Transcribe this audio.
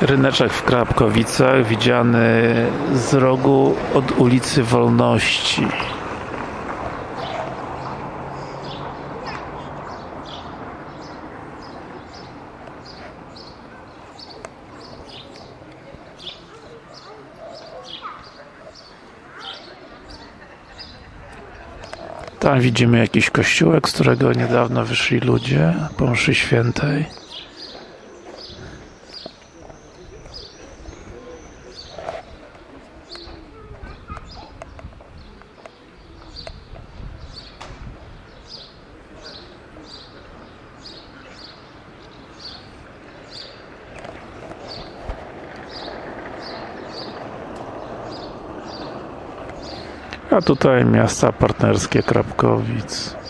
Ryneczek w Krapkowicach widziany z rogu od ulicy Wolności. Tam widzimy jakiś kościółek, z którego niedawno wyszli ludzie po mszy świętej A tutaj miasta partnerskie Krapkowic